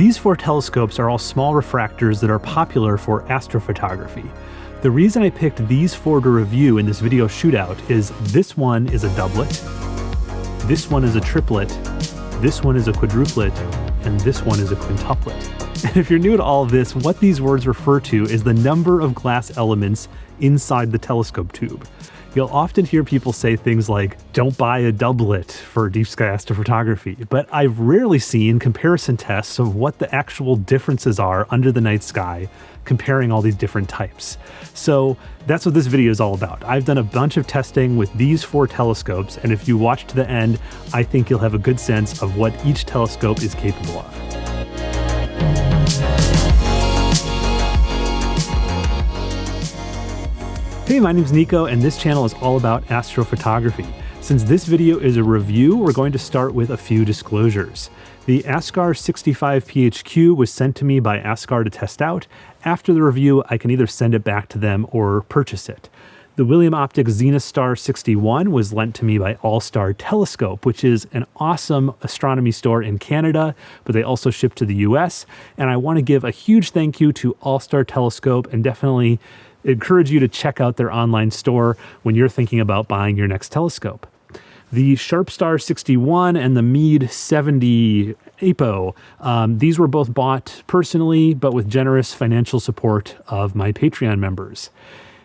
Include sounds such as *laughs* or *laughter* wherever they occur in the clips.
These four telescopes are all small refractors that are popular for astrophotography. The reason I picked these four to review in this video shootout is this one is a doublet, this one is a triplet, this one is a quadruplet, and this one is a quintuplet. *laughs* And if you're new to all of this, what these words refer to is the number of glass elements inside the telescope tube. You'll often hear people say things like, don't buy a doublet for deep sky astrophotography, but I've rarely seen comparison tests of what the actual differences are under the night sky comparing all these different types. So that's what this video is all about. I've done a bunch of testing with these four telescopes, and if you watch to the end, I think you'll have a good sense of what each telescope is capable of. Hey, my name's Nico, and this channel is all about astrophotography. Since this video is a review, we're going to start with a few disclosures. The Askar 65PHQ was sent to me by Askar to test out. After the review, I can either send it back to them or purchase it. The William Optics Zenithstar 61 was lent to me by All Star Telescope, which is an awesome astronomy store in Canada, but they also ship to the US. And I want to give a huge thank you to All Star Telescope and definitely encourage you to check out their online store when you're thinking about buying your next telescope. The Sharpstar 61 and the Meade 70 APO, um, these were both bought personally, but with generous financial support of my Patreon members.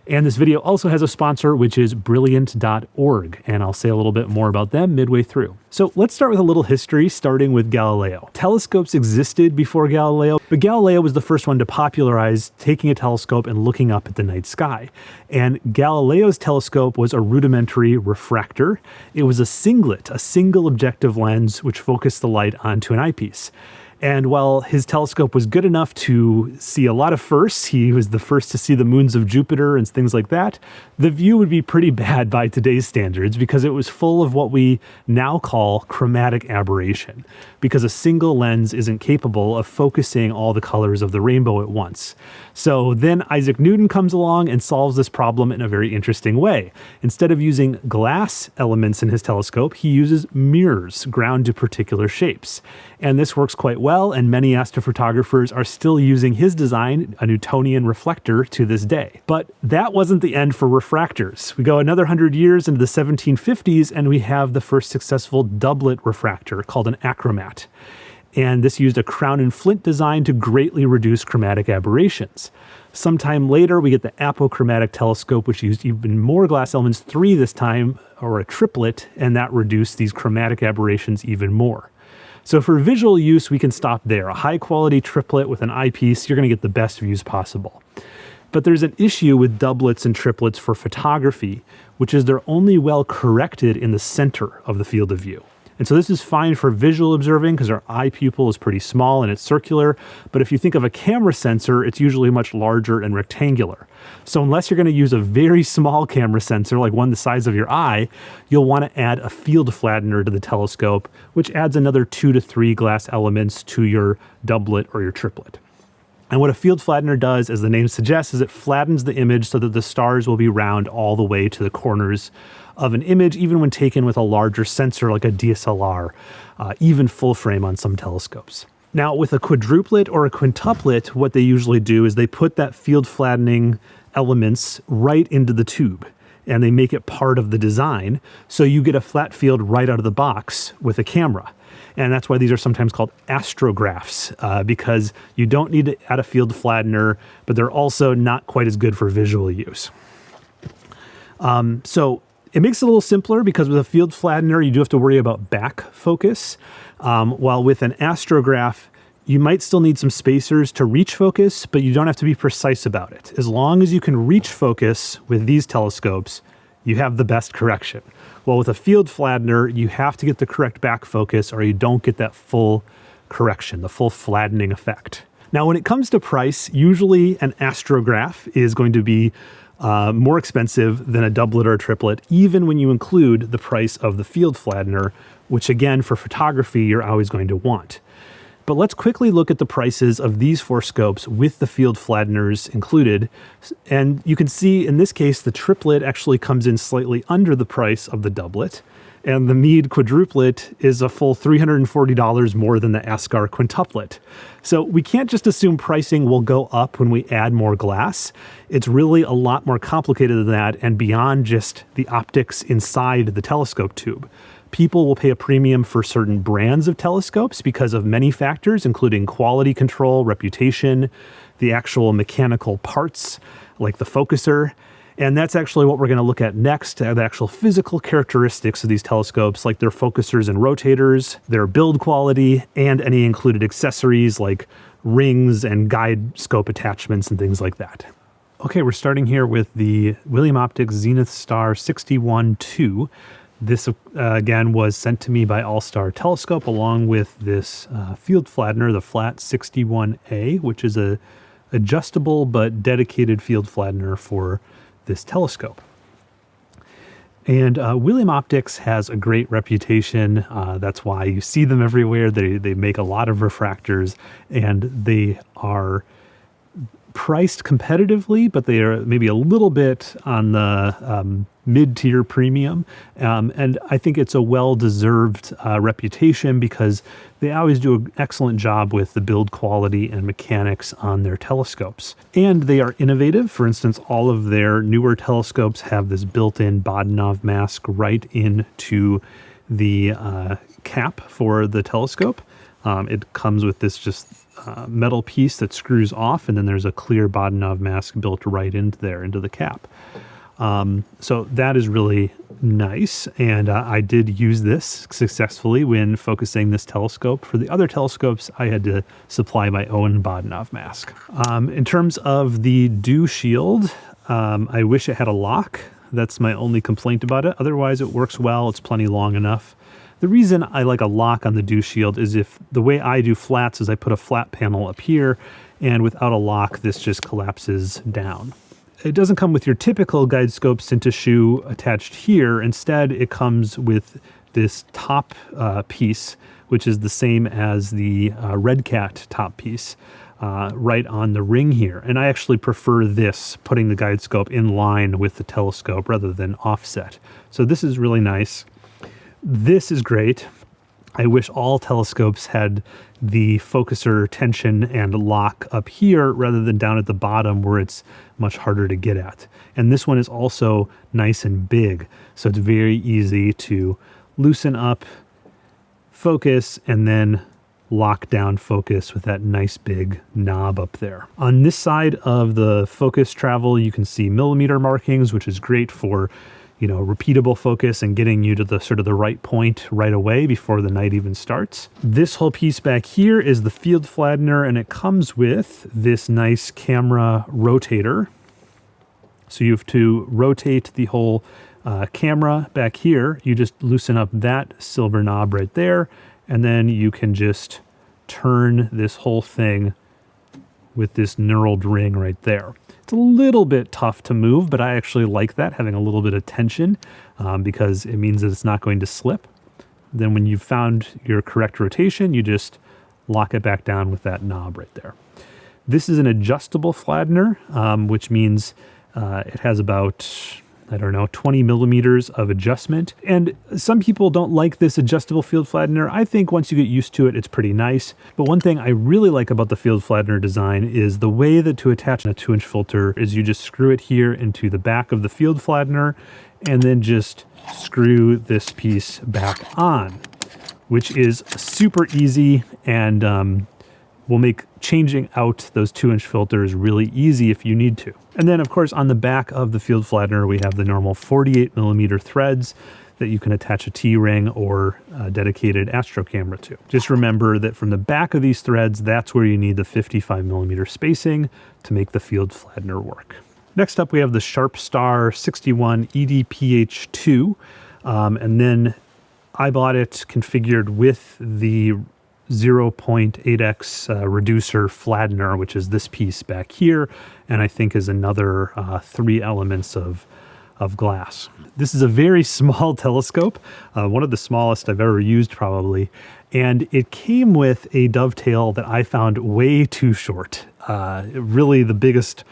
And this video also has a sponsor, which is brilliant.org, and I'll say a little bit more about them midway through. So let's start with a little history, starting with Galileo. Telescopes existed before Galileo, but Galileo was the first one to popularize taking a telescope and looking up at the night sky. And Galileo's telescope was a rudimentary refractor. It was a singlet, a single objective lens which focused the light onto an eyepiece. And while his telescope was good enough to see a lot of firsts, he was the first to see the moons of Jupiter and things like that, the view would be pretty *laughs* bad by today's standards because it was full of what we now call chromatic aberration, because a single lens isn't capable of focusing all the colors of the rainbow at once. So then Isaac Newton comes along and solves this problem in a very interesting way. Instead of using glass elements in his telescope, he uses mirrors ground to particular shapes. And this works quite well, and many astrophotographers are still using his design, a Newtonian reflector, to this day. But that wasn't the end for refractors. We go another hundred years into the 1750s, and we have the first successful doublet refractor called an achromat and this used a crown and flint design to greatly reduce chromatic aberrations. Sometime later, we get the apochromatic telescope, which used even more glass elements, three this time, or a triplet, and that reduced these chromatic aberrations even more. So for visual use, we can stop there. A high quality triplet with an eyepiece, you're gonna get the best views possible. But there's an issue with doublets and triplets for photography, which is they're only well corrected in the center of the field of view. And so this is fine for visual observing because our eye pupil is pretty small and it's circular. But if you think of a camera sensor, it's usually much larger and rectangular. So unless you're going to use a very small camera sensor, like one the size of your eye, you'll want to add a field flattener to the telescope, which adds another two to three glass elements to your doublet or your triplet. And what a field flattener does, as the name suggests, is it flattens the image so that the stars will be round all the way to the corners of an image, even when taken with a larger sensor like a DSLR, uh, even full frame on some telescopes. Now, with a quadruplet or a quintuplet, what they usually do is they put that field flattening elements right into the tube and they make it part of the design. So you get a flat field right out of the box with a camera. And that's why these are sometimes called astrographs, uh, because you don't need to add a field flattener, but they're also not quite as good for visual use. Um, so it makes it a little simpler because with a field flattener, you do have to worry about back focus, um, while with an astrograph, you might still need some spacers to reach focus, but you don't have to be precise about it. As long as you can reach focus with these telescopes, you have the best correction. Well, with a field flattener, you have to get the correct back focus or you don't get that full correction, the full flattening effect. Now, when it comes to price, usually an astrograph is going to be uh, more expensive than a doublet or a triplet, even when you include the price of the field flattener, which again, for photography, you're always going to want. But let's quickly look at the prices of these four scopes with the field flatteners included. And you can see in this case, the triplet actually comes in slightly under the price of the doublet. And the Meade quadruplet is a full $340 more than the Askar quintuplet. So we can't just assume pricing will go up when we add more glass. It's really a lot more complicated than that and beyond just the optics inside the telescope tube people will pay a premium for certain brands of telescopes because of many factors, including quality control, reputation, the actual mechanical parts, like the focuser. And that's actually what we're going to look at next, uh, the actual physical characteristics of these telescopes, like their focusers and rotators, their build quality, and any included accessories like rings and guide scope attachments and things like that. Okay, we're starting here with the William Optics Zenithstar 61-2. This, uh, again, was sent to me by All-Star Telescope along with this uh, field flattener, the Flat 61A, which is a adjustable but dedicated field flattener for this telescope. And uh, William Optics has a great reputation. Uh, that's why you see them everywhere. They, they make a lot of refractors and they are priced competitively, but they are maybe a little bit on the um, mid-tier premium. Um, and I think it's a well-deserved uh, reputation because they always do an excellent job with the build quality and mechanics on their telescopes. And they are innovative. For instance, all of their newer telescopes have this built-in Bahtinov mask right into the uh, cap for the telescope. Um, it comes with this just uh, metal piece that screws off, and then there's a clear Bahtinov mask built right into there, into the cap. Um, so that is really nice. And uh, I did use this successfully when focusing this telescope. For the other telescopes, I had to supply my own Bahtinov mask. Um, in terms of the dew shield, um, I wish it had a lock. That's my only complaint about it. Otherwise, it works well. It's plenty long enough. The reason I like a lock on the dew shield is if the way I do flats is I put a flat panel up here and without a lock, this just collapses down. It doesn't come with your typical guide scope Synta shoe attached here. Instead, it comes with this top uh, piece, which is the same as the uh, RedCat top piece. Uh, right on the ring here. And I actually prefer this, putting the guide scope in line with the telescope rather than offset. So this is really nice. This is great. I wish all telescopes had the focuser tension and lock up here rather than down at the bottom where it's much harder to get at. And this one is also nice and big, so it's very easy to loosen up, focus, and then lock down focus with that nice big knob up there. On this side of the focus travel, you can see millimeter markings, which is great for you know, repeatable focus and getting you to the sort of the right point right away before the night even starts. This whole piece back here is the field flattener and it comes with this nice camera rotator. So you have to rotate the whole uh, camera back here. You just loosen up that silver knob right there and then you can just turn this whole thing with this knurled ring right there. It's a little bit tough to move, but I actually like that, having a little bit of tension um, because it means that it's not going to slip. Then when you've found your correct rotation, you just lock it back down with that knob right there. This is an adjustable flattener, um, which means uh, it has about I don't know, 20 millimeters of adjustment. And some people don't like this adjustable field flattener. I think once you get used to it, it's pretty nice. But one thing I really like about the field flattener design is the way that to attach a two inch filter is you just screw it here into the back of the field flattener and then just screw this piece back on, which is super easy and um, will make changing out those two inch filters really easy if you need to. And then of course on the back of the field flattener, we have the normal 48 millimeter threads that you can attach a T-ring or a dedicated astro camera to. Just remember that from the back of these threads, that's where you need the 55 millimeter spacing to make the field flattener work. Next up, we have the Sharpstar 61 EDPH2. Um, and then I bought it configured with the 0.8x uh, reducer flattener, which is this piece back here, and I think is another uh, three elements of, of glass. This is a very *laughs* small telescope, uh, one of the smallest I've ever used probably, And it came with a dovetail that I found way too short. Uh, really, the biggest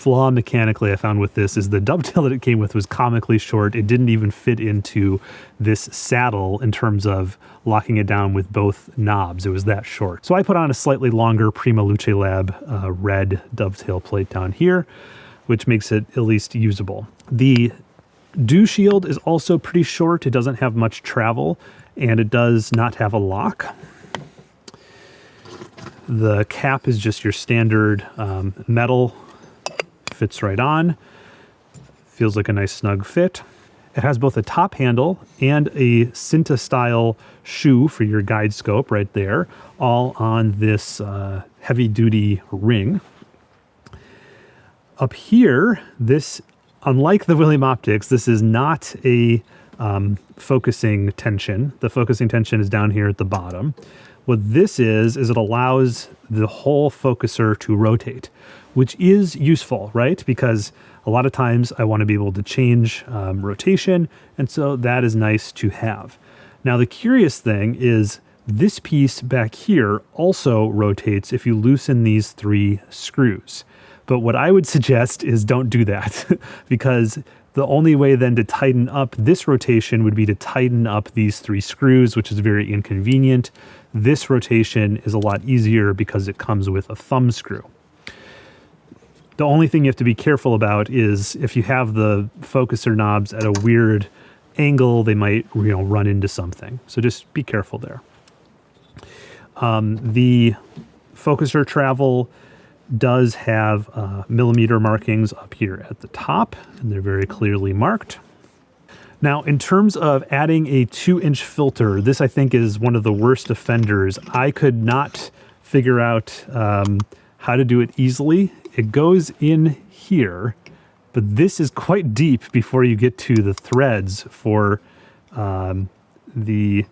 flaw mechanically I found with this is the dovetail *laughs* that it came with was comically short. It didn't even fit into this saddle in terms of locking it down with both knobs. It was that short. So I put on a slightly longer PrimaLuceLab uh, red dovetail plate down here, which makes it at least usable. The Dew Shield is also pretty short. It doesn't have much travel and it does not have a lock. The cap is just your standard um, metal fits right on. Feels like a nice snug fit. It has both a top handle and a Synta style shoe for your guide scope right there, all on this uh, heavy duty ring. Up here, this, unlike the William Optics, this is not a um, focusing tension. The focusing tension is down here at the bottom. What this is, is it allows the whole focuser to rotate which is useful, right? Because a lot of times I want to be able to change um, rotation, and so that is nice to have. Now, the curious thing is this piece back here also rotates if you loosen these three screws. But what I would *laughs* suggest is don't do that *laughs* because the only way then to tighten up this rotation would be to tighten up these three screws, which is very inconvenient. This rotation is a lot easier because it comes with a thumb screw. The only thing you have to be careful about is if you have the focuser knobs at a weird angle, they might you know run into something. So just be careful there. Um, the focuser travel does have uh, millimeter markings up here at the top, and they're very clearly marked. Now, in terms of adding a two inch filter, this I think is one of the worst offenders. I could not figure out um, how to do it easily it goes in here, but this is quite deep before you get to the threads for um, the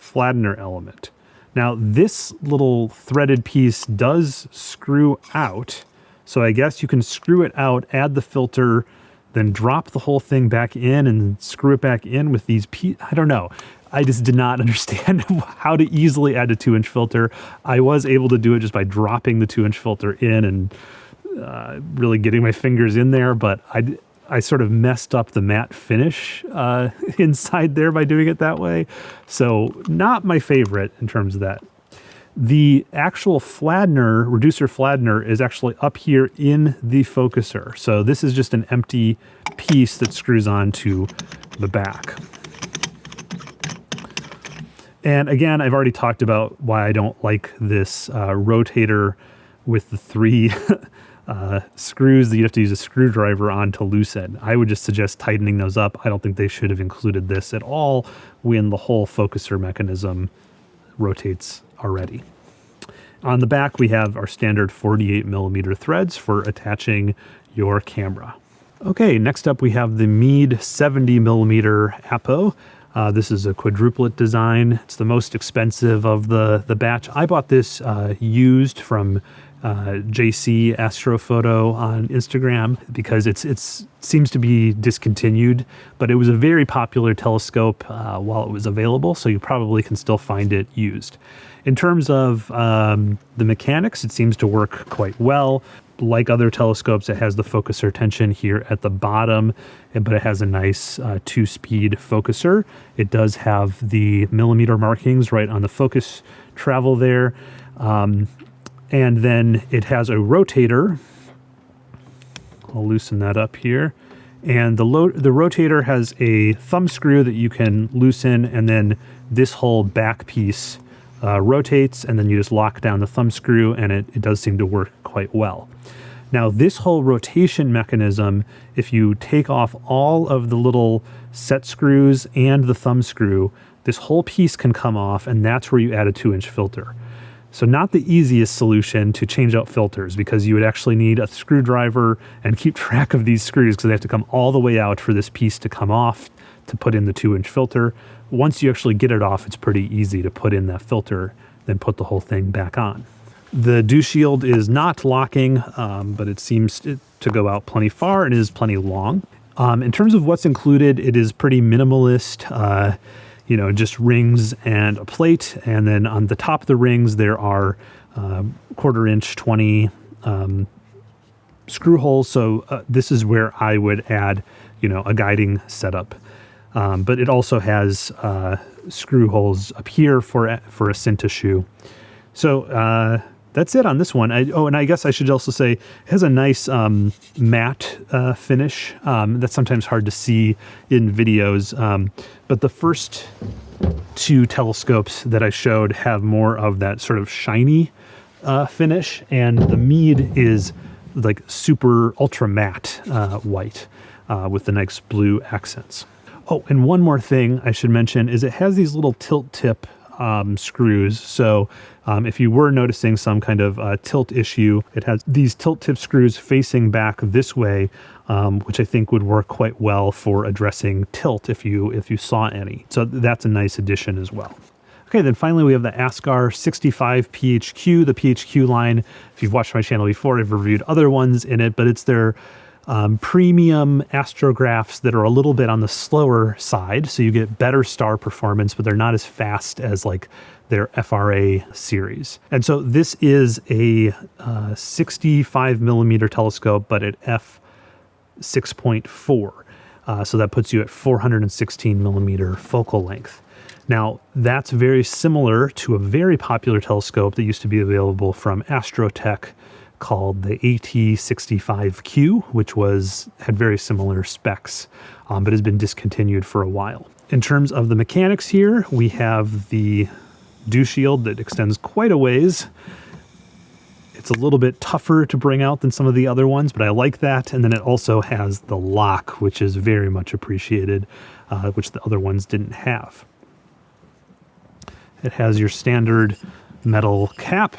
flattener element. Now this little threaded piece does screw out, so I guess you can screw it out, add the filter, then drop the whole thing back in and screw it back in with these pieces. I don't know. I just did not *laughs* understand how to easily add a two inch filter. I was able to do it just by dropping the two inch filter in and uh, really getting my fingers in there, but I, I sort of messed up the matte finish uh, *laughs* inside there by doing it that way. So not my favorite in terms of that. The actual flattener, reducer flattener, is actually up here in the focuser. So this is just an empty piece that screws on to the back. And again, I've already talked about why I don't like this uh, rotator with the three *laughs* uh, screws that you have to use a screwdriver on to loosen. I would just suggest tightening those up. I don't think they should have included this at all when the whole focuser mechanism rotates already. On the back, we have our standard 48 millimeter threads for attaching your camera. Okay, next up we have the Meade 70 millimeter Apo. Uh, this is a quadruplet design. It's the most expensive of the, the batch. I bought this uh, used from uh, JC Astrophoto on Instagram because it's it's seems to be discontinued, but it was a very popular telescope uh, while it was available, so you probably can still find it used. In terms of um, the mechanics, it seems to work quite well. Like other telescopes, it has the focuser tension here at the bottom, but it has a nice uh, two-speed focuser. It does have the millimeter markings right on the focus travel there. Um, and then it has a rotator. I'll loosen that up here. And the, the rotator has a thumb screw that you can loosen, and then this whole back piece uh, rotates, and then you just lock down the thumb screw, and it, it does seem to work quite well. Now, this whole rotation mechanism, if you take off all of the little set screws and the thumb screw, this whole piece can come off, and that's where you add a two inch filter. So not the easiest solution to change out filters because you would actually need a screwdriver and keep *laughs* track of these screws because they have to come all the way out for this piece to come off to put in the two inch filter. Once you actually get it off, it's pretty easy to put in that filter, then put the whole thing back on. The dew shield is not locking, um, but it seems to go out plenty far and is plenty long. Um, in terms of what's included, it is pretty minimalist. Uh, you know, just rings and a plate. And then on the top of the rings, there are uh, quarter inch 20 um, screw holes. So uh, this is where I would add, you know, a guiding setup. Um, but it also has uh, screw holes up here for for a Synta shoe. So uh, that's it on this one. I, oh, and I guess I should also say it has a nice um, matte uh, finish. Um, that's sometimes hard to see in videos. Um, but the first two telescopes that I showed have more of that sort of shiny uh, finish, and the Meade is like super ultra matte uh, white uh, with the nice blue accents. Oh, and one more thing I should mention is it has these little tilt tip um, screws. So um, if you were noticing some kind of uh, tilt issue, it has these tilt tip screws facing back this way, um, which I think would work quite well for addressing tilt if you if you saw any. So that's a nice addition as well. Okay, then finally we have the Askar 65 PHQ, the PHQ line. If you've watched my channel before, I've reviewed other ones in it, but it's their um, premium astrographs that are a little bit on the slower side. So you get better star performance, but they're not as fast as like their FRA series. And so this is a uh, 65 millimeter telescope, but at f 6.4. Uh, so that puts you at 416 millimeter focal length. Now, that's very similar to a very popular telescope that used to be available from Astrotech called the AT65Q, which was had very similar specs, um, but has been discontinued for a while. In terms of the mechanics here, we have the dew shield that extends quite a ways. It's a little bit tougher to bring out than some of the other ones, but I like that. And then it also has the lock, which is very much appreciated, uh, which the other ones didn't have. It has your standard metal cap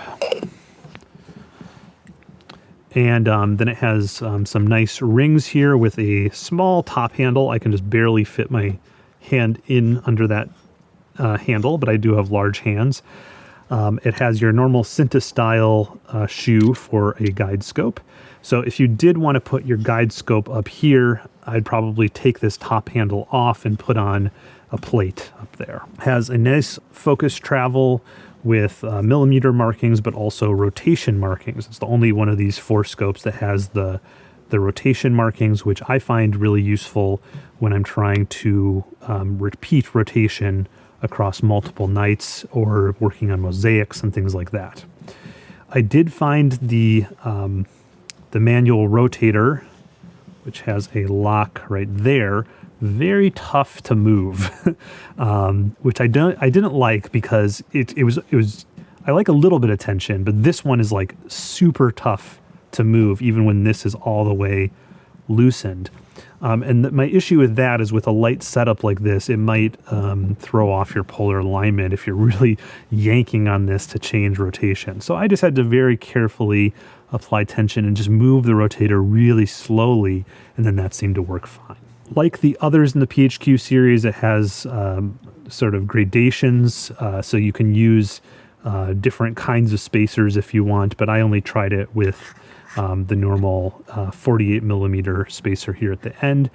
and um, then it has um, some nice rings here with a small top handle. I can just barely fit my hand in under that uh, handle, but I do have large hands. Um, it has your normal Synta style uh, shoe for a guide scope. So if you did want to put your guide scope up here, I'd probably take this top handle off and put on a plate up there. Has a nice focus travel with uh, millimeter markings, but also rotation markings. It's the only one of these four scopes that has the the rotation markings, which I find really useful when I'm trying to um, repeat rotation across multiple nights or working on mosaics and things like that. I did find the um, the manual rotator, which has a lock right there, very tough to move, *laughs* um, which I don't I didn't like because it it was it was I like a little bit of tension, but this one is like super tough to move even when this is all the way loosened. Um, and th- my issue with that is with a light setup like this, it might um, throw off your polar alignment if you're *laughs* really yanking on this to change rotation. So I just had to very carefully apply tension and just move the rotator really slowly, and then that seemed to work fine. Like the others in the PHQ series, it has um, sort of gradations, uh, so you can use uh, different kinds of spacers if you want, but I only tried it with um, the normal uh, 48 millimeter spacer here at the end.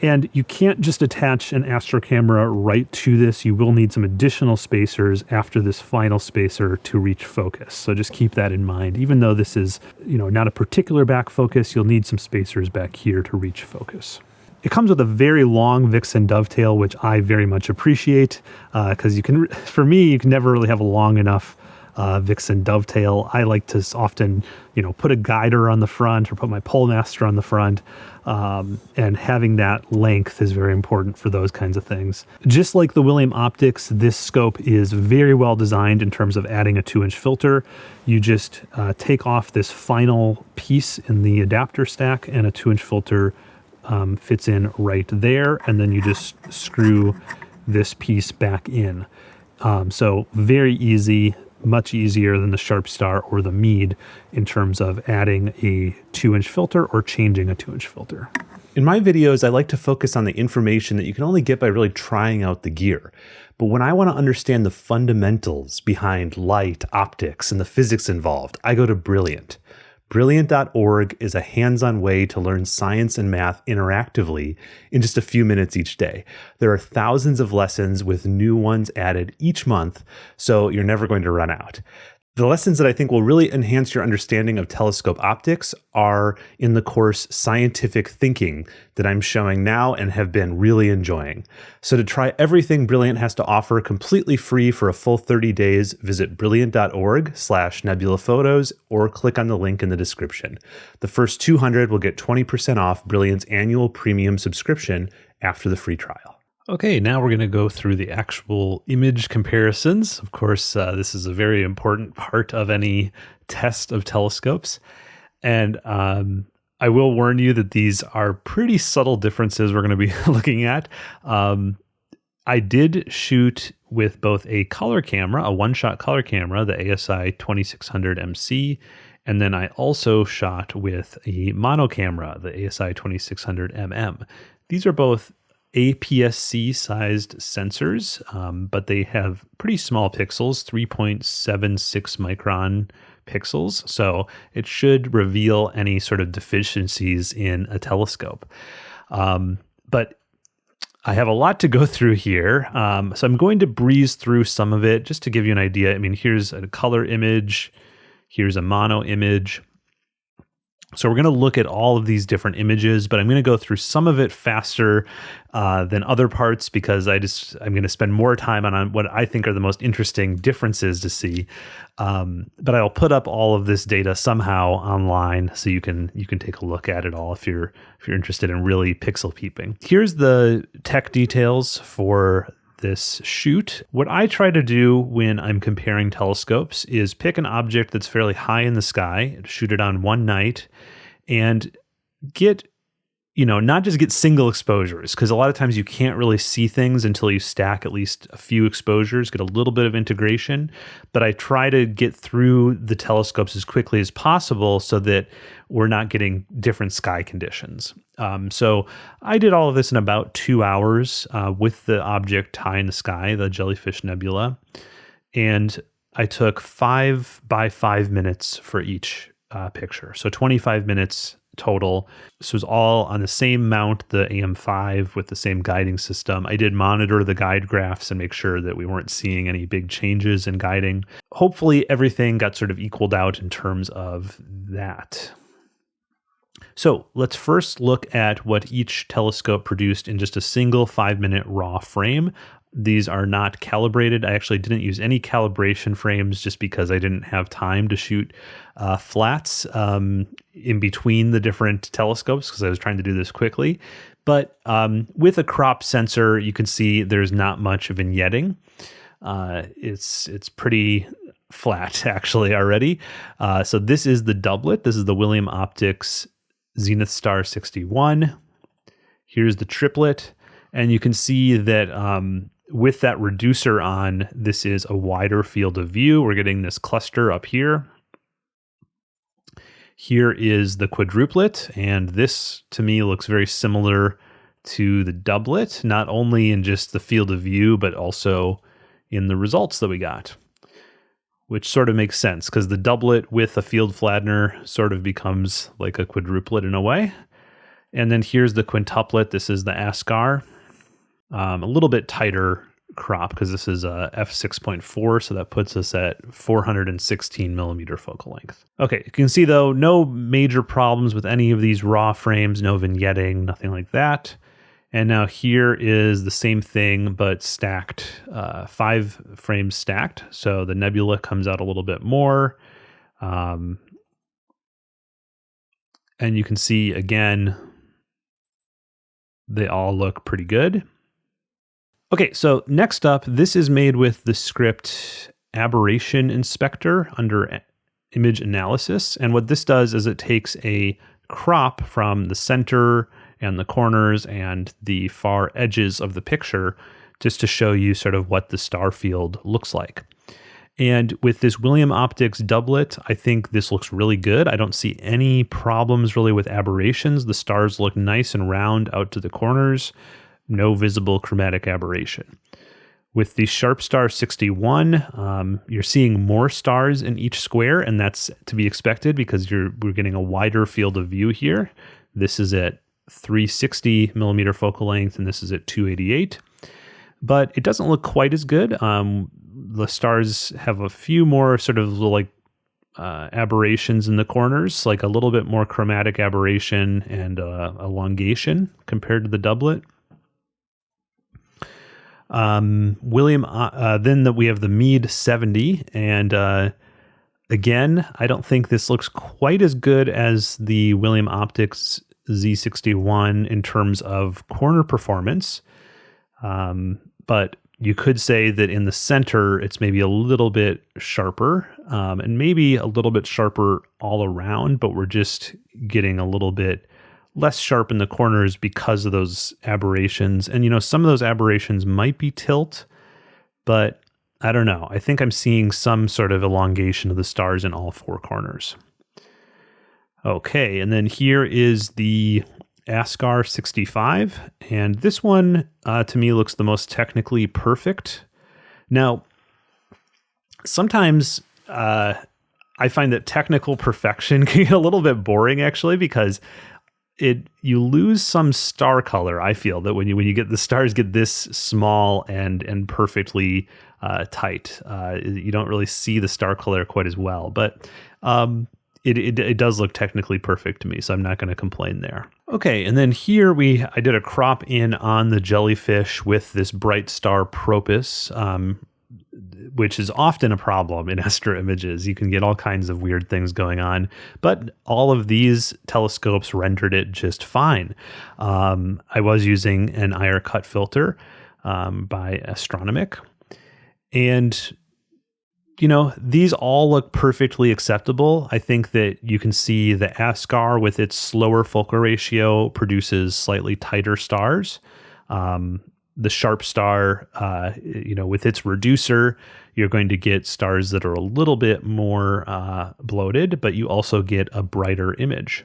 And you can't just attach an Astro camera right to this. You will need some additional spacers after this final spacer to reach focus. So just keep that in mind. Even though this is, you know, not a particular back focus, you'll need some spacers back here to reach focus. It comes with a very long Vixen dovetail, which I very much appreciate because uh, you can, for me, you can never really have a long enough uh, Vixen dovetail. I like to often, you know, put a guider on the front or put my PoleMaster on the front. Um, and having that length is very important for those kinds of things. Just like the William Optics, this scope is very well designed in terms of adding a two inch filter. You just uh, take off this final piece in the adapter stack and a two inch filter um, fits in right there, and then you just screw this piece back in. Um, so very easy, much easier than the Sharpstar or the Meade in terms of adding a two inch filter or changing a two inch filter. In my videos, I like to focus on the information that you can only get by really trying out the gear. But when I want to understand the fundamentals behind light, optics, and the physics involved, I go to Brilliant. Brilliant.org is a hands on way to learn science and math interactively in just a few minutes each day. There are thousands of lessons with new ones added each month, so you're never going to run out. The lessons that I think will really enhance your understanding of telescope optics are in the course Scientific Thinking that I'm showing now and have been really enjoying. So to try everything Brilliant has to offer completely free for a full 30 days, visit brilliant.org slash nebulaphotos or click on the link in the description. The first 200 will get 20% off Brilliant's annual premium subscription after the free trial. Okay, now we're going to go through the actual image comparisons. Of course, uh, this is a very important part of any test of telescopes. And um, I will warn you that these are pretty subtle differences we're going to be *laughs* looking at. Um, I did shoot with both a color camera, a one shot color camera, the ASI 2600 MC, and then I also shot with a mono camera, the ASI 2600 MM. These are both APS-C sized sensors, um, but they have pretty small pixels, 3.76 micron pixels. So it should reveal any sort of deficiencies in a telescope. Um, but I have a lot to go through here. Um, so I'm going to breeze through some of it just to give you an idea. I mean, here's a color image, here's a mono image. So we're going to look at all of these different images, but I'm going to go through some of it faster uh, than other parts because I just I'm going to spend more time on, what I think are the most interesting differences to see. Um, but I'll put up all of this data somehow online so you can you can take a look at it all if you're if you're interested in really pixel peeping. Here's the tech details for this shoot. What I try to do when I'm comparing telescopes is pick an object that's fairly high in the sky, shoot it on one night, and get you know, not just get single exposures, because a lot of times you can't really see things until you stack at least a few exposures, get a little bit of integration. But I try to get through the telescopes as quickly as possible so that we're not getting different sky conditions. Um, so I did all of this in about two hours uh, with the object high in the sky, the Jellyfish Nebula. And I took five by five minutes for each uh, picture. So 25 minutes total. This was all on the same mount, the AM5 with the same guiding system. I did monitor the guide graphs and make sure that we weren't seeing any big changes in guiding. Hopefully, everything got sort of equaled out in terms of that. So let's first look at what each telescope produced in just a single five minute raw frame. These are not calibrated. I actually didn't use any calibration frames just because I didn't have time to shoot uh, flats um, in between the different telescopes because I was trying to do this quickly. But um, with a crop sensor, you can see there's not much vignetting. Uh, it's it's pretty flat *laughs* actually already. Uh, so this is the doublet. This is the William Optics Zenithstar 61. Here's the triplet. And you can see that um, with that reducer on, this is a wider field of view. We're getting this cluster up here. Here is the quadruplet, and this to me looks very similar to the doublet, not only in just the field of view, but also in the results that we got, which sort of makes sense because the doublet with a field flattener sort of becomes like a quadruplet in a way. And then here's the quintuplet. This is the Askar um, a little bit tighter crop because this is a f6.4 so that puts us at 416 millimeter focal length. Okay you can see though no major problems with any of these raw frames no vignetting nothing like that. And now here is the same thing but stacked uh, five frames stacked. So the nebula comes out a little bit more um, and you can see again they all look pretty good Okay, so next up, this is made with the script Aberration Inspector under image analysis. And what this does is it takes a crop from the center and the corners and the far edges of the picture just to show you sort of what the star field looks like. And with this William Optics doublet, I think this looks really good. I don't see any problems really with aberrations. The stars look nice and round out to the corners no visible chromatic aberration. With the Sharpstar 61, um, you're seeing more stars in each square, and that's to be expected because you're we're getting a wider field of view here. This is at 360 millimeter focal length, and this is at 288. But it doesn't look quite as good. Um, the stars have a few more sort of like uh, aberrations in the corners, like a little bit more chromatic aberration and uh, elongation compared to the doublet. Um, William, uh, uh, then that we have the Meade 70, and uh, again, I don't think this looks quite as good as the William Optics Z61 in terms of corner performance. Um, but you could say that in the center, it's maybe a little bit sharper um, and maybe a little bit sharper all around, but we're just getting a little bit less sharp in the corners because of those aberrations. And, you know, some of those aberrations might be tilt, but I don't know. I think I'm seeing some sort of elongation of the stars in all four corners. Okay, and then here is the Askar 65, and this one uh, to me looks the most technically perfect. Now, sometimes uh, I find that technical perfection *laughs* can get a little bit boring actually because it you lose some star color. I feel that when you when you get the stars get this small and and perfectly uh, tight, uh, you don't really see the star color quite as well. But um, it, it, it does look technically perfect to me, so I'm not going to complain there. Okay, and then here we I did a crop in on the jellyfish with this bright star Propus, um, which is often a problem in *laughs* astro images. You can get all kinds of weird things going on, but all of these telescopes rendered it just fine. Um, I was using an IR cut filter um, by Astronomik, and you know, these all look perfectly acceptable. I think that you can see the Askar with its slower focal ratio produces slightly tighter stars. Um, the Sharpstar, uh, you know, with its reducer, you're going to get stars that are a little bit more uh, bloated, but you also get a brighter image.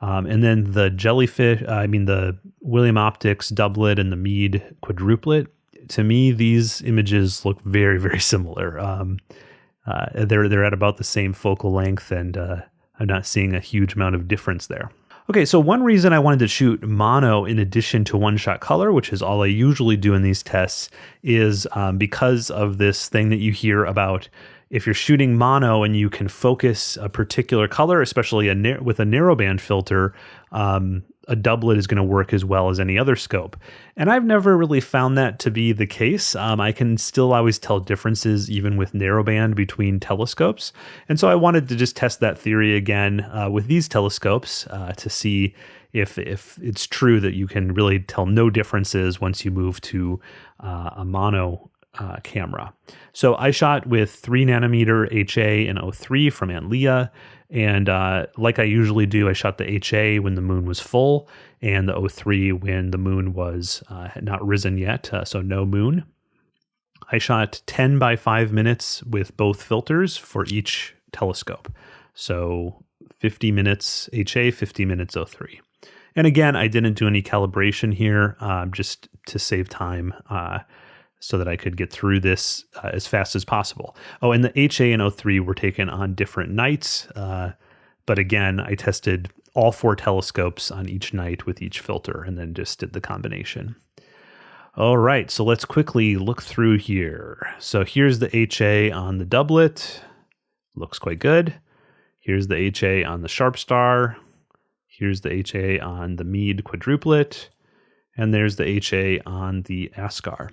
Um, and then the jellyfish, uh, I mean, the William Optics doublet and the Meade quadruplet, to me, these images look very, very *laughs* similar. Um, uh, they're they're at about the same focal length, and uh, I'm not seeing a huge amount of difference there. Okay, so one reason I wanted to shoot mono in addition to one shot color, which is all I usually do in these tests, is um, because of this thing that you hear about if you're shooting mono and you can focus a particular color, especially a with a narrowband filter, um, a doublet is going to work as well as any other scope. And I've never really found that to be the case. Um, I can still always tell differences even with narrowband between telescopes. And so I wanted to just test that theory again uh, with these telescopes uh, to see if if it's true that you can really tell no differences once you move to uh, a mono uh, camera. So I shot with 3 nanometer HA and O3 from Antlia. And uh, like I usually do, I shot the HA when the moon was full and the O3 when the moon was uh, not risen yet, uh, so no moon. I shot 10 by 5 minutes with both filters for each telescope. So 50 minutes HA, 50 minutes O3. And again, I didn't do any calibration here um, just to save time. Uh, so that I could get through this uh, as fast as possible. Oh, and the HA and O3 were taken on different nights. Uh, but again, I tested all four telescopes on each night with each filter and then just did the combination. All right, so let's quickly look through here. So here's the HA on the doublet. Looks quite good. Here's the HA on the Sharpstar. Here's the HA on the Meade quadruplet. And there's the HA on the Askar.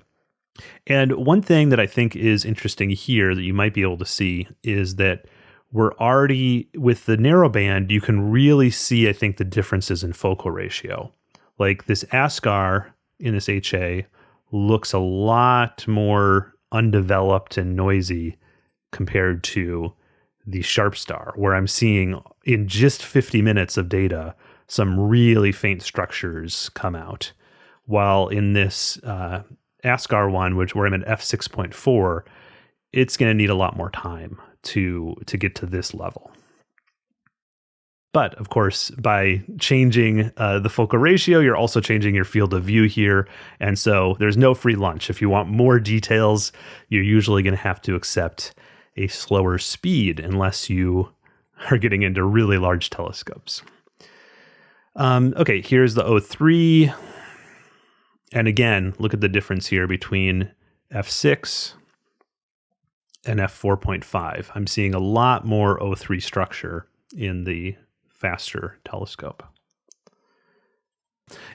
And one thing that I think is interesting here that you might be able to see is that we're already with the narrowband, you can really see, I think, the differences in focal ratio. Like this Askar in this HA looks a lot more undeveloped and noisy compared to the Sharpstar, where I'm seeing in just 50 minutes of data some really faint structures come out. While in this uh, Askar one, which where I'm at f6.4, it's going to need a lot more time to to get to this level. But of course, by changing uh, the focal ratio, you're also changing your field of view here. And so there's no free lunch. If you want more details, you're usually going to have to accept a slower speed unless you are getting into really large telescopes. Um, okay, here's the O3. And again, look at the difference here between f6 and f4.5. I'm seeing a lot more O3 structure in the faster telescope.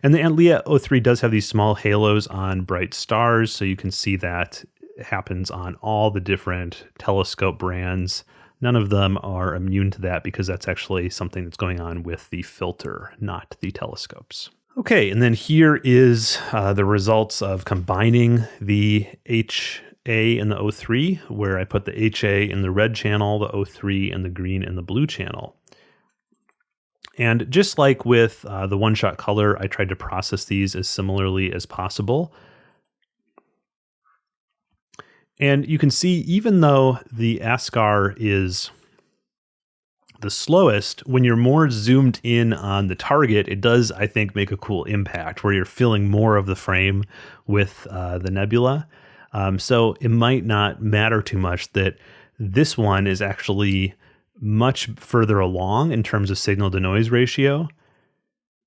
And the Antlia O3 does have these small halos on bright stars, so you can see that happens on all the different telescope brands. None of them are immune to that because that's actually something that's going on with the filter, not the telescopes. Okay, and then here is uh, the results of combining the HA and the O3, where I put the HA in the red channel, the O3 in the green and the blue channel. And just like with uh, the one-shot color, I tried to process these as similarly as possible. And you can see, even though the Askar is the slowest, when you're more zoomed in on the target, it does, I think, make a cool impact where you're filling more of the frame with uh, the nebula. Um, so it might not matter too much that this one is actually much further along in terms of signal to noise ratio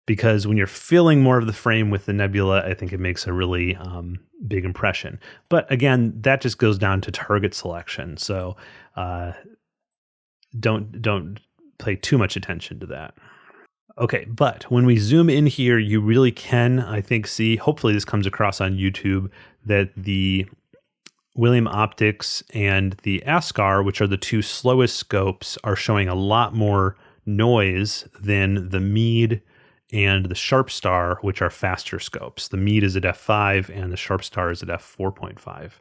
because when you're filling more of the frame with the nebula, I think it makes a really um, big impression. But again, that just goes down to target selection. So uh, don't don't pay too much attention to that. Okay, but when we zoom in here, you really can, I think, see. Hopefully, this comes across on YouTube that the William Optics and the Askar, which are the two slowest scopes, are showing a lot more noise than the Meade and the Sharpstar, which are faster scopes. The Meade is at f5 and the Sharpstar is at f4.5.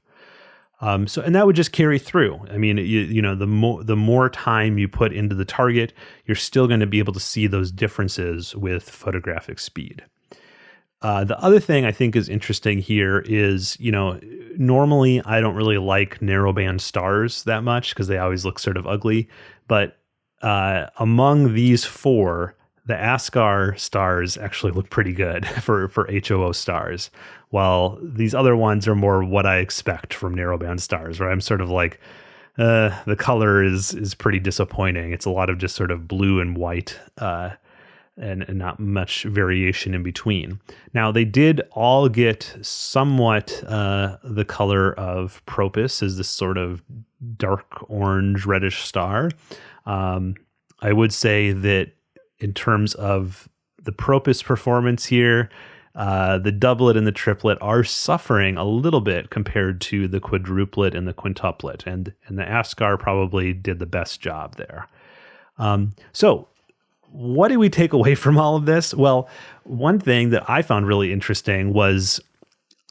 Um, so, and that would just carry through. I mean, you, you know, the more the more time you put into the target, you're still going to be able to see those differences with photographic speed. Uh, the other thing I think is interesting here is, you know, normally I don't really like narrowband stars that much because they always look sort of ugly. But uh, among these four, the Askar stars actually look pretty good *laughs* for for HOO stars, while these other ones are more what I expect from narrowband stars, where I'm sort of like, uh, the color is is pretty disappointing. It's a lot of just sort of blue and white, uh, and, and not much variation in between. Now they did all get somewhat uh, the color of Propus, is this sort of dark orange reddish star. Um, I would say that in terms of the Propus performance here. Uh, the doublet and the triplet are suffering a little bit compared to the quadruplet and the quintuplet, and and the Askar probably did the best job there. Um, so, what do we take away *laughs* from all of this? Well, one thing that I found really interesting was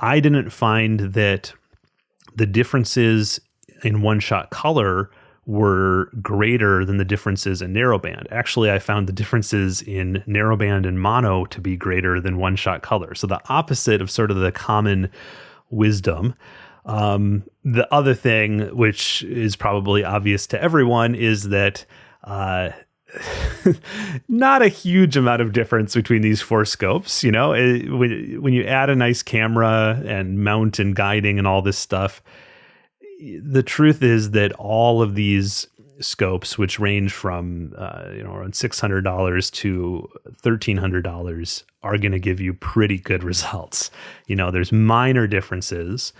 I didn't find that the differences in one shot color were greater than the differences in narrowband. Actually, I found the differences in narrowband and mono to be greater than one shot color. So the opposite of sort of the common wisdom. Um, the other thing, which is probably obvious to everyone, is that uh, *laughs* not a huge amount of difference between these four scopes. You know, it, when, when you add a nice camera and mount and guiding and all this stuff, the truth is that all of these scopes, which range from uh, you know around six hundred dollars to thirteen hundred dollars, are going to give you pretty good results. You know, there's minor differences.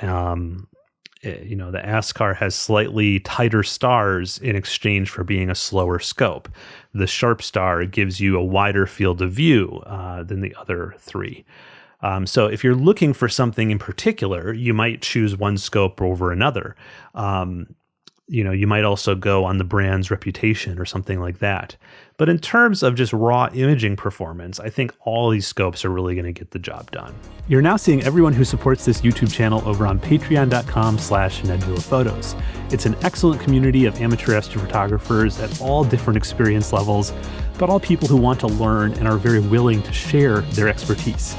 Um, eh, you know, the Askar has slightly tighter stars in exchange for being a slower scope. The Sharpstar gives you a wider field of view uh, than the other three. Um, so if you're looking for something in particular, you might choose one scope over another. Um, you know, you might also go on the brand's reputation or something like that. But in terms of just raw imaging performance, I think all these scopes are really going to get the job done. You're now seeing everyone who supports this YouTube channel over on patreon.com slash nebula photos. It's an excellent community of amateur astrophotographers at all different experience levels, but all people who want to learn and are very willing to share their expertise.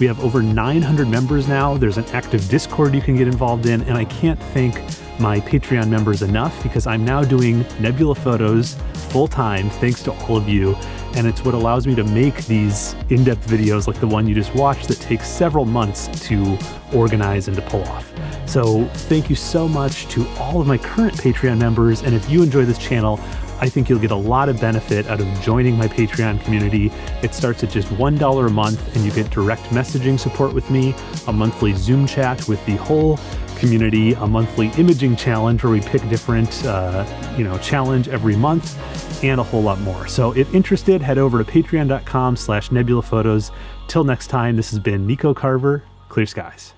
We have over 900 members now. There's an active Discord you can get involved in, and I can't thank my Patreon members enough because I'm now doing Nebula photos full time thanks to all of you. And it's what allows me to make these in depth videos like the one you just watched that takes several months to organize and to pull off. So, thank you so much to all of my current Patreon members. And if you enjoy this channel, I think you'll get a lot of benefit out of joining my Patreon community. It starts at just $1 a month, and you get direct messaging support with me, a monthly Zoom chat with the whole community, a monthly imaging challenge where we pick different, uh, you know, challenge every month, and a whole lot more. So if interested, head over to patreon.com slash nebulaphotos. Till next time, this has been Nico Carver, Clear Skies.